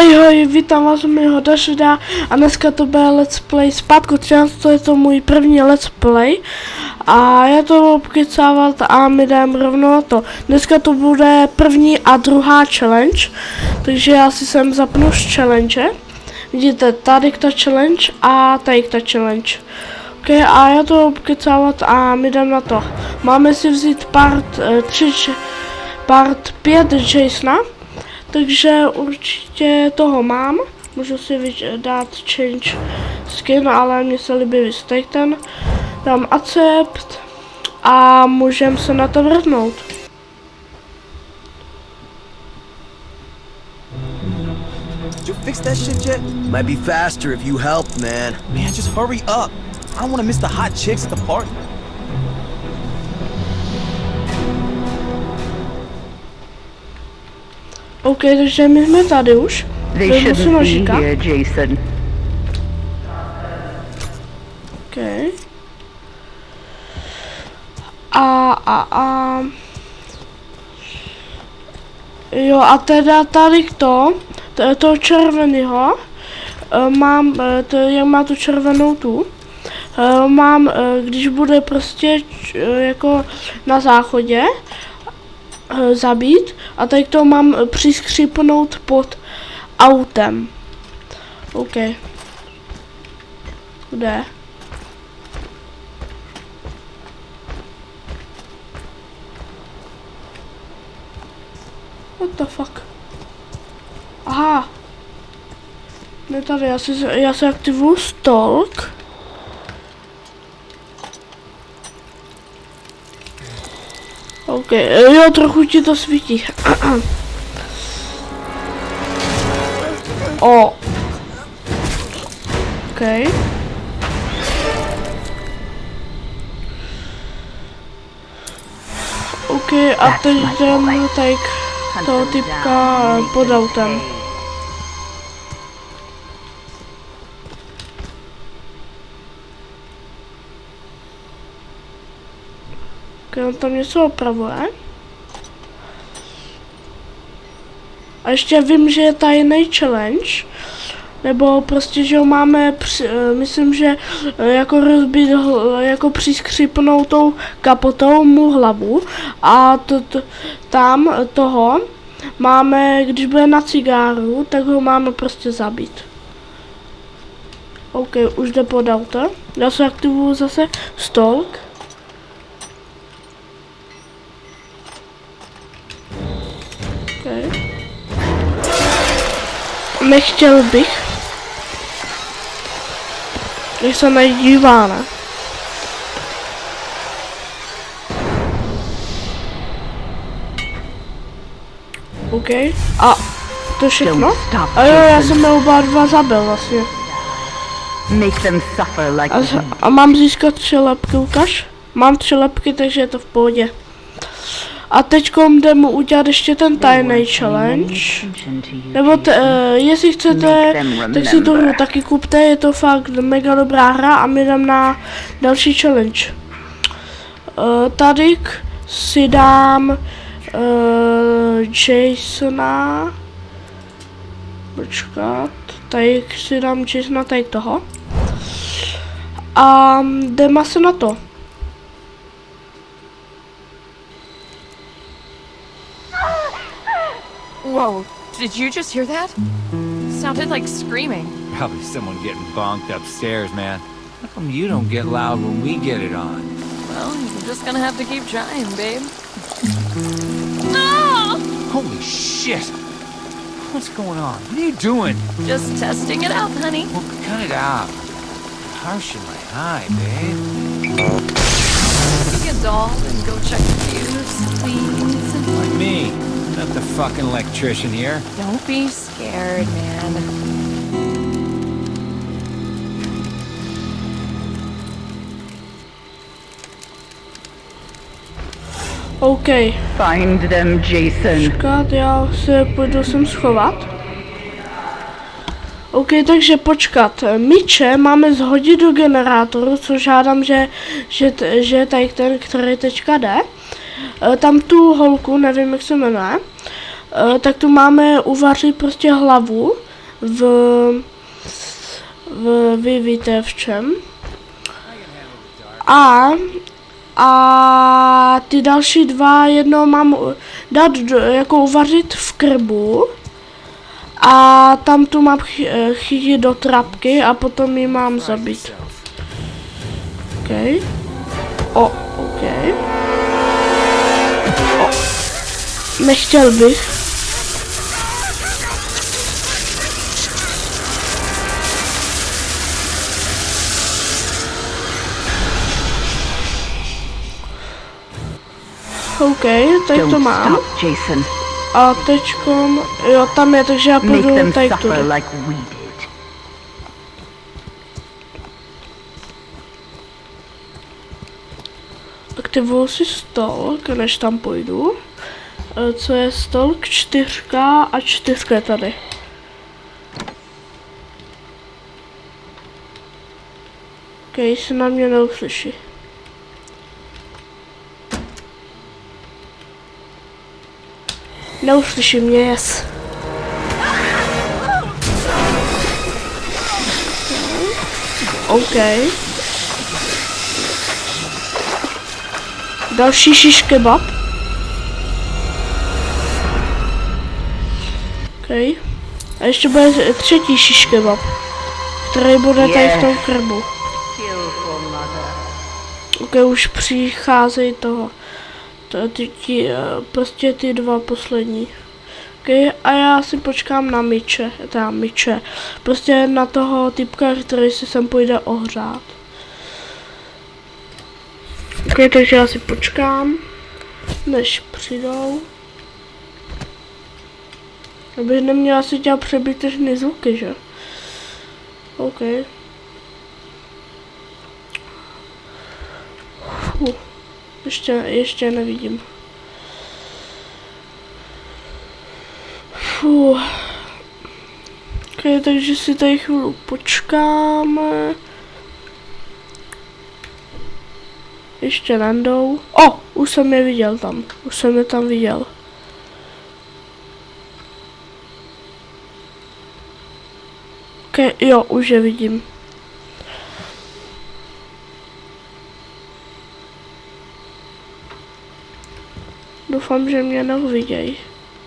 Ahoj, vítám vás u mého dalšího a dneska to bude let's play zpátku to je to můj první let's play a já to budu pokecávat a my jdeme rovnou na to. Dneska to bude první a druhá challenge, takže já si sem zapnu z challenge. Vidíte, tady ta challenge a tady ta challenge. Ok, a já to budu pokecávat a my jdeme na to. Máme si vzít part 3, eh, part 5 Jasona. Takže určitě toho mám. Můžu si dát change skin, ale mně se líbí vystake ten. Dám accept a můžeme se na to vrhnout. Did you fix that shit yet? Might be faster if you help, man. Man, just hurry up. I don't want to miss the hot chicks at the party. OK, takže my jsme tady už. Jason. OK. A, a, a... Jo, a teda tady to, to toho červeného, eh, mám, eh, to, jak má tu červenou tu, eh, mám, když bude prostě jako na záchodě, zabít a teď to mám přiskřipnout pod autem. OK. Kde? What the fuck? Aha. Ne tady, já si, já si aktivuju stalk. OK, jo, trochu ti to svítí. o. OK. OK, a teď jdem tak toho typka pod autem. On tam něco opravuje. A ještě vím, že je tajný challenge. Nebo prostě, že ho máme, při, eh, myslím, že eh, jako rozbít, jako přiskřipnout tou kapotou mu hlavu. A to, to, tam toho máme, když bude na cigáru, tak ho máme prostě zabít. OK, už jde pod auto. Já se aktivuju zase stalk. Nechtěl bych. Když se nedívá, ne? OK. A to všechno? A jo, já jsem je oba dva zabil vlastně. Make them suffer like a, a mám získat tři lepky, ukaž? Mám tři lepky, takže je to v pohodě. A teď jdeme udělat ještě ten tajný challenge. Nebo t, uh, jestli chcete, tak si to hru taky kupte, je to fakt mega dobrá hra a my jdem na další challenge. Uh, tady si dám uh, Jasona. Počkat. Tady si dám Jasona tady toho. A jdeme se na to. Whoa, did you just hear that? Sounded like screaming. Probably someone getting bonked upstairs, man. How come you don't get loud when we get it on? Well, you're just gonna have to keep trying, babe. Ah! Holy shit! What's going on? What are you doing? Just testing it out, honey. Well, cut it out. Harsh in my eye, babe. Take a doll and go check the fuse, please. Like me. Not the fucking electrician here. Don't be scared, man. OK. Find them, Jason. Počkat, já se půjdu sem schovat. OK, takže počkat. Míče máme zhodit do generátoru, což žádám, že, že, že tady ten, který teďka jde. Eh, tam tu holku, nevím jak se jmenuje, eh, tak tu máme uvařit prostě hlavu v, v vy víte v čem. A, a ty další dva jedno mám dát jako uvařit v krbu. A tam tu mám eh, chytit do trapky a potom ji mám zabít. OK. O, OK. Nechtěl bych. OK, tak to mám. A teďkom, jo, tam je, takže já půjdu tady tudy. like we did. Aktivuju si stolk, než tam půjdu. E, Co je stolk? Čtyřka a čtyřka je tady. Ok, se na mě neuslyší. Neuslyší mě, yes. OK. Další šiš kebab. OK. A ještě bude třetí šiš kebab, který bude tady v tom krbu. OK, už přicházejí toho. To, ty, ti, eh, prostě ty dva poslední. OK, a já si počkám na myče, teda myče. Prostě na toho typka, který si sem půjde ohřát. Ok, takže já si počkám, než přijdou. Abych neměla asi dělat přebytečné zvuky, že? OK. Fuh. Ještě, ještě nevidím. Fuh. Ok, takže si tady chvíli počkáme. Ještě nandou. O, už jsem je viděl tam. Už jsem je tam viděl. Ok, jo, už je vidím. Doufám, že mě neuvidějí.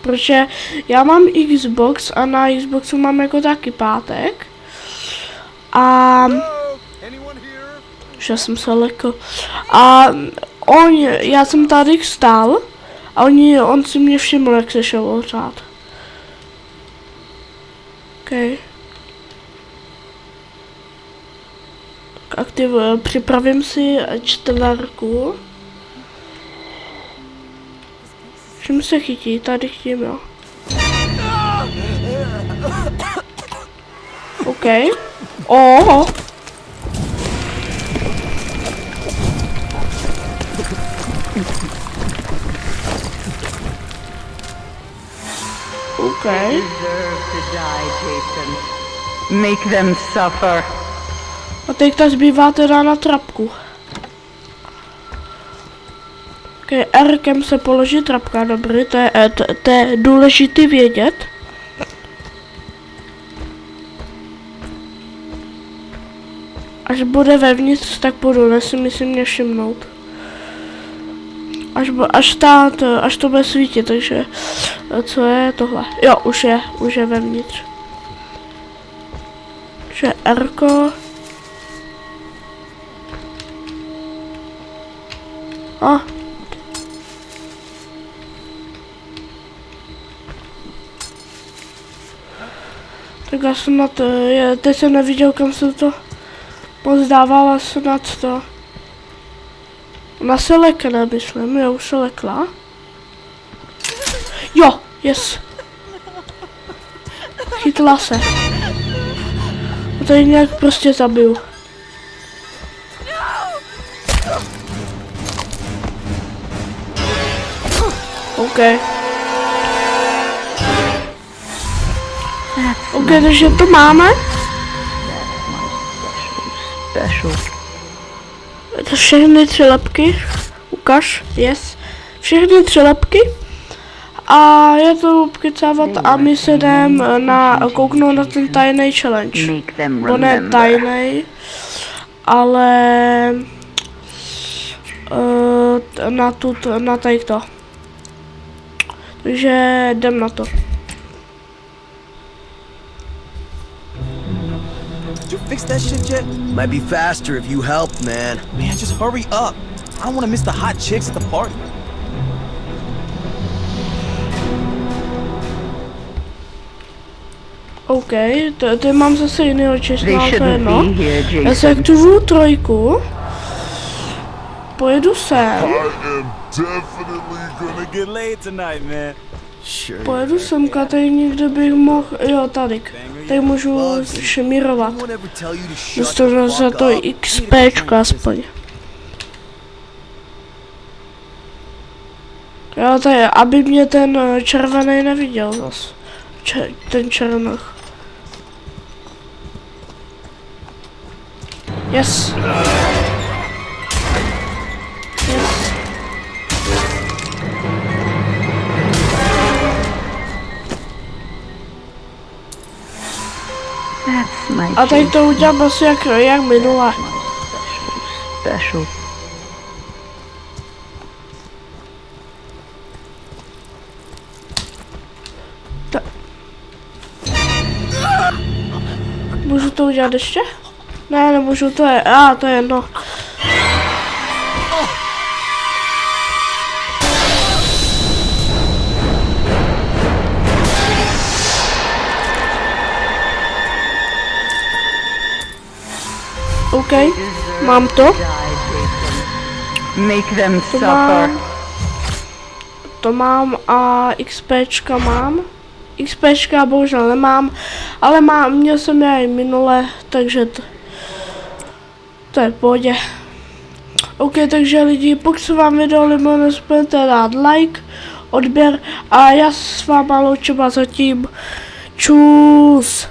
Protože já mám Xbox a na Xboxu mám jako taky pátek. A že jsem se lekl. A on, já jsem tady stál a oni, on si mě všiml, jak se šel ohřát. OK. Aktiv, připravím si čtverku. Čím se chytí? Tady chytím, jo. OK. Oho. OK. Deserve to die, Jason. Make them suffer. A teďka zbývá teda na trapku. Ok, R-kem se položí trapka, dobrý, to je, eh, to, to je důležitý vědět. Až bude vevnitř, tak budu, nesmí si mě všimnout. Až, až, ta, to, až to bude svítit, takže eh, co je tohle? Jo, už je, už je vevnitř. Takže R-ko. A. Tak já na to, je, teď jsem neviděl, kam jsem to pozdávala snad to. Ona se lekne, myslím, jo, už se lekla. Jo, yes. Chytla se. A tady nějak prostě zabiju. OK. OK, takže to máme. Special. To všechny tři lepky. Ukaž, yes. Všechny tři lepky. a já to pokecávat a my se jdem na, kouknout na ten tajný challenge. Bo ne tajný, ale uh, na tu, t- na tady to. Takže jdem na to. Fix that shit yet? Might be faster if you helped, man. Man, just hurry up. I don't want to miss the hot chicks at the party. OK, to mám zase jiného shouldn't no. Já se aktivuju trojku. Pojedu sem. Pojedu semka, tady někde bych mohl, jo tady, tady můžu shut Dostanu za to? XPčko aspoň. Jo, to je, aby mě ten eh, červený neviděl zas. Če, ten černoch. Yes. Yes. My A teď to udělám asi jak, jak minule. special. Můžu to udělat ještě? Ne, nemůžu, to je, a to je jedno. OK, mám to. Make them To suffer. mám. To mám a XPčka mám. XPčka bohužel nemám, ale mám, měl jsem je i minule, takže to, to je v pohodě. OK, takže lidi, pokud se vám video líbilo, nezapomeňte dát like, odběr a já s váma loučím a zatím čus.